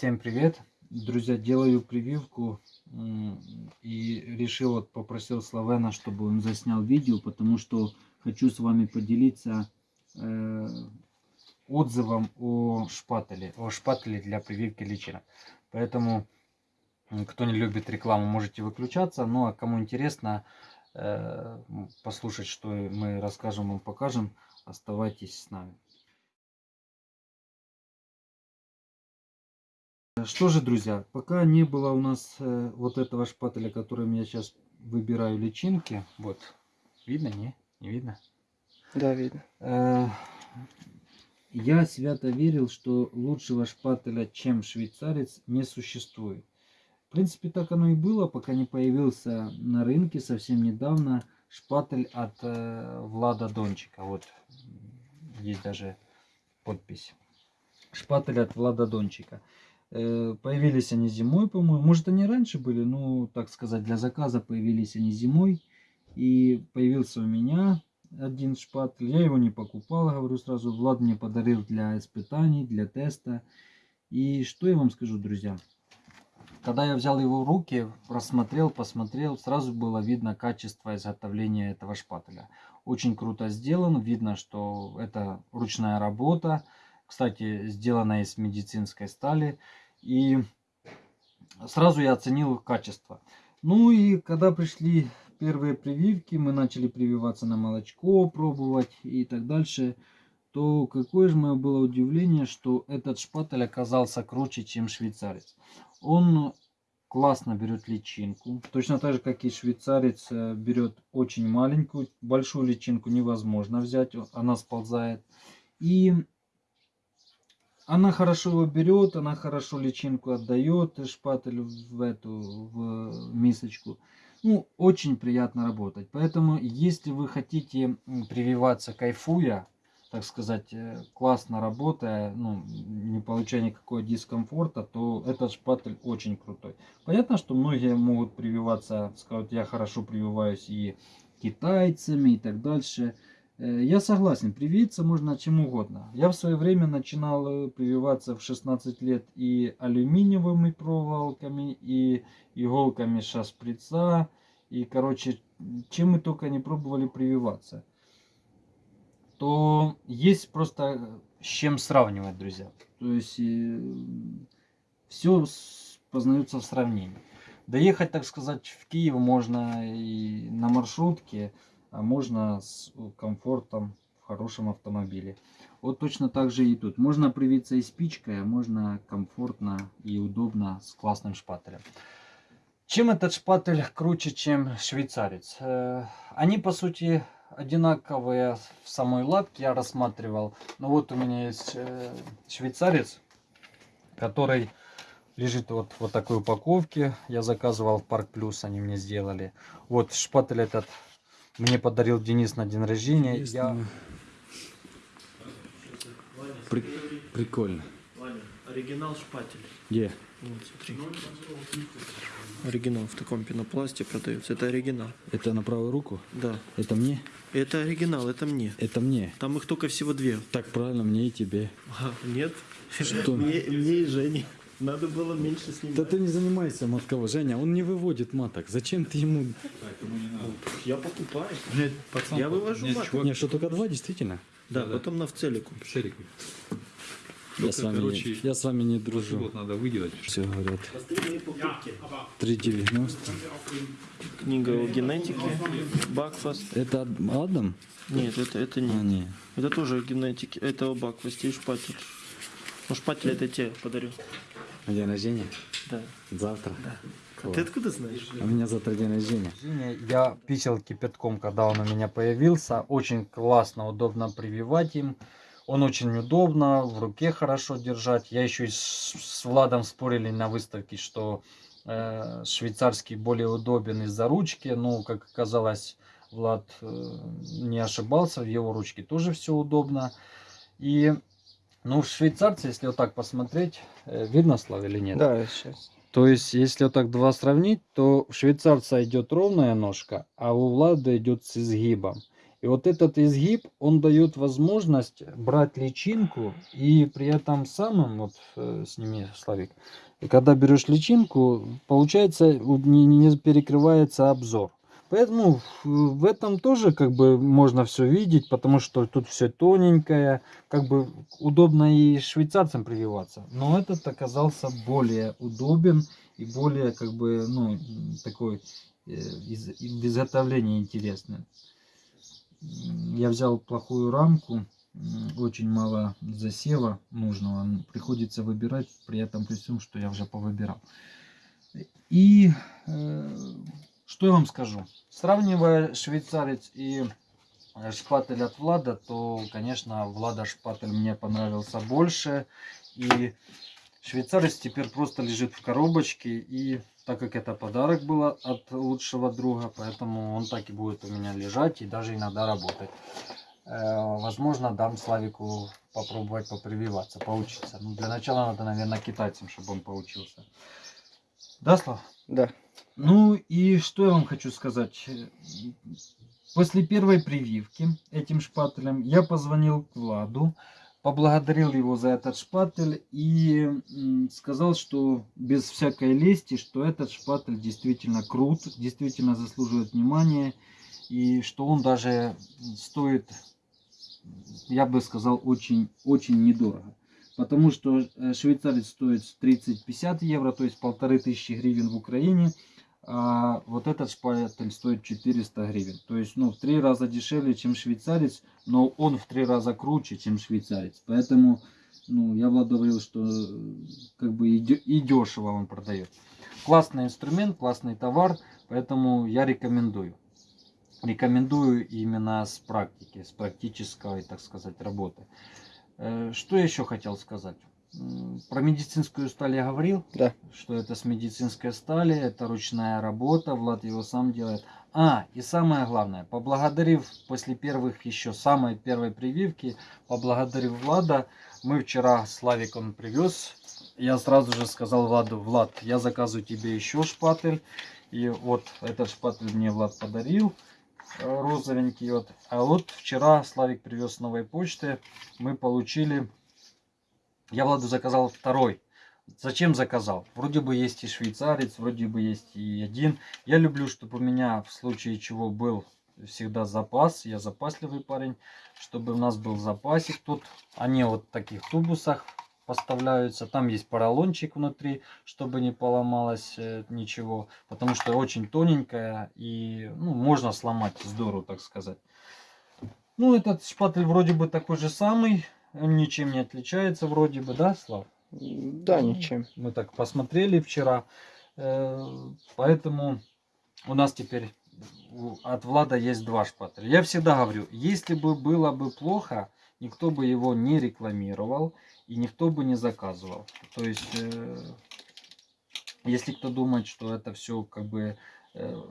Всем привет! Друзья, делаю прививку и решил, вот попросил Славена, чтобы он заснял видео, потому что хочу с вами поделиться э, отзывом о шпателе, о шпателе для прививки личинок. Поэтому, кто не любит рекламу, можете выключаться, ну а кому интересно э, послушать, что мы расскажем и покажем, оставайтесь с нами. Что же, друзья, пока не было у нас э, вот этого шпателя, которым я сейчас выбираю личинки, вот, видно, не? Не видно? Да, видно. Э, я свято верил, что лучшего шпателя, чем швейцарец, не существует. В принципе, так оно и было, пока не появился на рынке совсем недавно шпатель от э, Влада Дончика. Вот, есть даже подпись. Шпатель от Влада Дончика. Э, появились они зимой, по-моему. Может, они раньше были, ну, так сказать, для заказа появились они зимой. И появился у меня один шпатель. Я его не покупал, говорю сразу. Влад мне подарил для испытаний, для теста. И что я вам скажу, друзья? Когда я взял его в руки, рассмотрел, посмотрел, сразу было видно качество изготовления этого шпателя. Очень круто сделан, видно, что это ручная работа. Кстати, сделана из медицинской стали. И сразу я оценил качество. Ну и когда пришли первые прививки, мы начали прививаться на молочко, пробовать и так дальше, то какое же мое было удивление, что этот шпатель оказался круче, чем швейцарец. Он классно берет личинку, точно так же, как и швейцарец э, берет очень маленькую, большую личинку невозможно взять, она сползает. И она хорошо его берет, она хорошо личинку отдает, шпатель в эту в мисочку. Ну, очень приятно работать. Поэтому, если вы хотите прививаться кайфуя, так сказать, э, классно работая, ну, не получая никакого дискомфорта, то этот шпатель очень крутой. Понятно, что многие могут прививаться, скажут, я хорошо прививаюсь и китайцами и так дальше. Э, я согласен, привиться можно чем угодно. Я в свое время начинал э, прививаться в 16 лет и алюминиевыми проволоками, и иголками шашприца, и, короче, чем мы только не пробовали прививаться. То есть просто с чем сравнивать, друзья. То есть э, все познается в сравнении. Доехать, так сказать, в Киев можно и на маршрутке, а можно с комфортом в хорошем автомобиле. Вот точно так же и тут. Можно привиться и спичкой, а можно комфортно и удобно с классным шпателем. Чем этот шпатель круче, чем швейцарец? Э, они, по сути, одинаковые в самой лапке, я рассматривал. Но вот у меня есть э, швейцарец, который лежит вот в такой упаковке. Я заказывал в Парк Плюс, они мне сделали. Вот шпатель этот мне подарил Денис на день рождения. Я... При... Прикольно. Ваня, оригинал шпатель. Где? Вот, смотри. Оригинал в таком пенопласте продается. Это оригинал. Это на правую руку? Да. Это мне? Это оригинал, это мне. Это мне. Там их только всего две. Так правильно, мне и тебе. А, нет. Что? Мне, мне и Жене. Надо было меньше снимать. Да ты не занимайся матково. Женя, он не выводит маток. Зачем ты ему... Я покупаю. Нет, пацан, Я вывожу нет, маток. чувак, Не, что только два, действительно? Да, Да-да. потом на в целику. Шерик. Я с, вами, короче, не, я с вами не дружу. Вот надо выделать. Все говорят. Последние покупки. 3,90. Книга о генетике. Бакфаст. Это Адам? Нет, это, это А, не. не. Это тоже о генетике. Это о Бакфасте и шпатель. Ну, шпатель это тебе подарю. На день рождения? Да. Завтра? А ты откуда знаешь? А у меня завтра день рождения. Я писал кипятком, когда он у меня появился. Очень классно, удобно прививать им. Он очень удобно, в руке хорошо держать. Я еще и с, с Владом спорили на выставке, что э, швейцарский более удобен из-за ручки. Ну, как оказалось, Влад э, не ошибался, в его ручке тоже все удобно. И, ну, швейцарцы, если вот так посмотреть, э, видно, Слава, или нет? Да, сейчас. То есть, если вот так два сравнить, то у швейцарца идет ровная ножка, а у Влада идет с изгибом. И вот этот изгиб, он дает возможность брать личинку и при этом самым, вот э, сними, Славик, и когда берешь личинку, получается, не, не перекрывается обзор. Поэтому в- этом тоже как бы можно все видеть, потому что тут все тоненькое, как бы удобно и швейцарцам прививаться. Но этот оказался более удобен и более как бы, ну, такой э, из, из- изготовление интересное. Я взял плохую рамку, очень мало засева нужного, приходится выбирать, при этом при всем, что я уже повыбирал. И э, что я вам скажу? Сравнивая швейцарец и э, шпатель от Влада, то, конечно, Влада шпатель мне понравился больше. И швейцарец теперь просто лежит в коробочке. И так как это подарок был от лучшего друга, поэтому он так и будет у меня лежать и даже иногда работать. Э, Возможно, дам Славику попробовать попрививаться, поучиться. Ну, для начала надо, наверное, китайцам, чтобы он поучился. Да, Слав? Да. Ну и что я вам хочу сказать. После первой прививки этим шпателем я позвонил к Владу, поблагодарил его за этот шпатель и сказал, что без всякой лести, что этот шпатель действительно крут, действительно заслуживает внимания и что он даже стоит, я бы сказал, очень, очень недорого. Потому что э, швейцарец стоит 30-50 евро, то есть полторы тысячи гривен в Украине, а вот этот шпатель стоит 400 гривен. То есть, ну, в три раза дешевле, чем швейцарец, но он в три раза круче, чем швейцарец. Поэтому, ну, я Влад говорил, что как бы и дешево он продает. Классный инструмент, классный товар, поэтому я рекомендую. Рекомендую именно с практики, с практической, так сказать, работы. Э, Что я еще хотел сказать? Про медицинскую сталь я говорил, Да. что это с медицинской стали, это ручная работа, Влад его сам делает. А, и самое главное, поблагодарив после первых еще самой первой прививки, поблагодарив Влада, мы вчера с Славиком привез, я сразу же сказал Владу, Влад, я заказываю тебе еще шпатель, и вот этот шпатель мне Влад подарил, розовенький вот. А вот вчера Славик привез с новой почты, мы получили, я Владу заказал второй. Зачем заказал? Вроде бы есть и швейцарец, вроде бы есть и один. Я люблю, чтобы у меня в случае чего был всегда запас. Я запасливый парень, чтобы у нас был запасик. Тут они вот в таких тубусах поставляются. Там есть поролончик внутри, чтобы не поломалось э, ничего. Потому что очень тоненькая и ну, можно сломать здорово, так сказать. Ну, этот шпатель вроде бы такой же самый. Он ничем не отличается вроде бы, да, Слав? Да, ничем. Мы так посмотрели вчера. Э, Поэтому у нас теперь от Влада есть два шпателя. Я всегда говорю, если бы было бы плохо, никто бы его не рекламировал и никто бы не заказывал. То есть, э, если кто думает, что это все как бы э,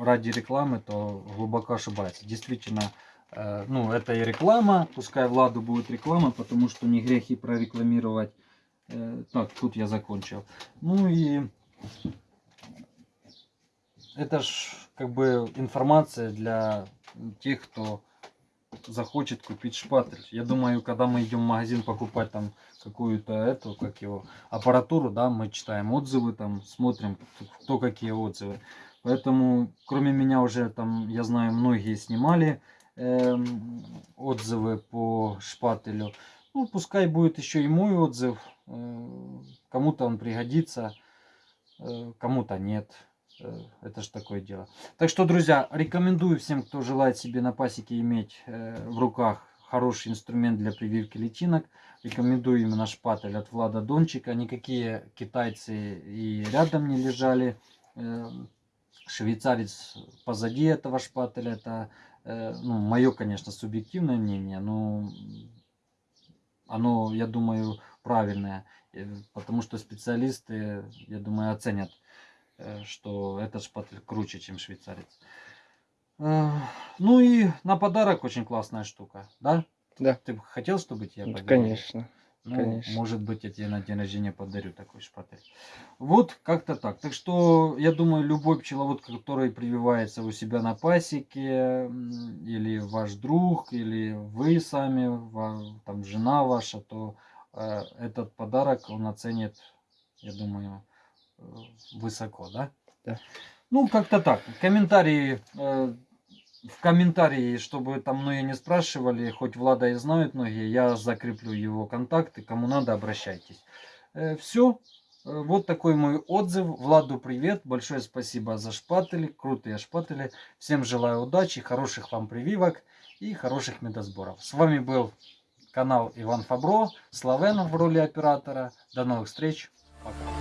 ради рекламы, то глубоко ошибается. Действительно, э, ну, это и реклама, пускай Владу будет реклама, потому что не грех и прорекламировать. Так, тут я закончил. Ну и это ж как бы информация для тех, кто захочет купить шпатель. Я думаю, когда мы идем в магазин покупать там какую-то эту, как его, аппаратуру, да, мы читаем отзывы, там смотрим, кто какие отзывы. Поэтому, кроме меня уже там, я знаю, многие снимали эм, отзывы по шпателю. Ну, пускай будет еще и мой отзыв. Э, Кому-то он пригодится, э, кому-то нет. Э, Это же такое дело. Так что, друзья, рекомендую всем, кто желает себе на пасеке иметь э, в руках хороший инструмент для прививки личинок. Рекомендую именно шпатель от Влада Дончика. Никакие китайцы и рядом не лежали. Э, Швейцарец позади этого шпателя. Это, ну, мое, конечно, субъективное мнение, но оно, я думаю, правильное. Потому что специалисты, я думаю, оценят что этот шпатель круче, чем швейцарец. Э, Ну и на подарок очень классная штука, да? Да. Ты бы хотел, чтобы тебе подарили? Конечно. Ну, Конечно. может быть, я тебе на день рождения подарю такой шпатель. Вот как-то так. Так что, я думаю, любой пчеловод, который прививается у себя на пасеке, или ваш друг, или вы сами, там жена ваша, то э, этот подарок он оценит, я думаю, э, высоко, да? Да. Ну, как-то так. Комментарии, э, в комментарии, чтобы там многие не спрашивали, хоть Влада и знают многие, я закреплю его контакты, кому надо, обращайтесь. все. Вот такой мой отзыв. Владу привет. Большое спасибо за шпатели. Крутые шпатели. Всем желаю удачи, хороших вам прививок и хороших медосборов. С вами был канал Иван Фабро. Славен в роли оператора. До новых встреч. Пока.